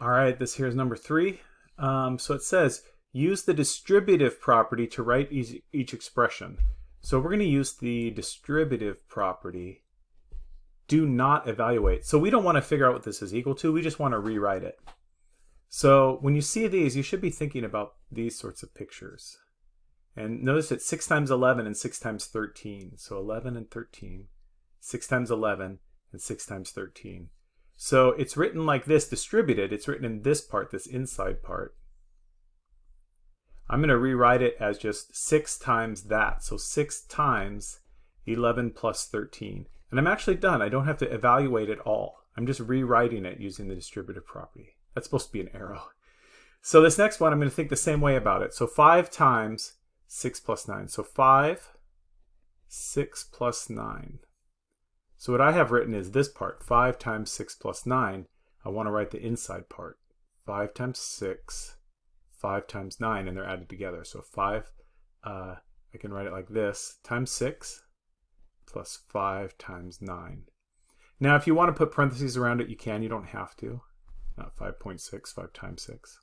All right, this here is number three. Um, so it says, use the distributive property to write each, each expression. So we're going to use the distributive property. Do not evaluate. So we don't want to figure out what this is equal to. We just want to rewrite it. So when you see these, you should be thinking about these sorts of pictures. And notice it's 6 times 11 and 6 times 13. So 11 and 13. 6 times 11 and 6 times 13. So it's written like this, distributed. It's written in this part, this inside part. I'm going to rewrite it as just 6 times that. So 6 times 11 plus 13. And I'm actually done. I don't have to evaluate it all. I'm just rewriting it using the distributive property. That's supposed to be an arrow. So this next one, I'm going to think the same way about it. So 5 times 6 plus 9. So 5, 6 plus 9. So what I have written is this part, 5 times 6 plus 9. I want to write the inside part. 5 times 6, 5 times 9, and they're added together. So 5, uh, I can write it like this, times 6 plus 5 times 9. Now, if you want to put parentheses around it, you can. You don't have to. Not 5.6, 5 times 6.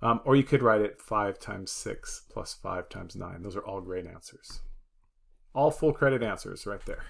Um, or you could write it 5 times 6 plus 5 times 9. Those are all great answers. All full credit answers right there.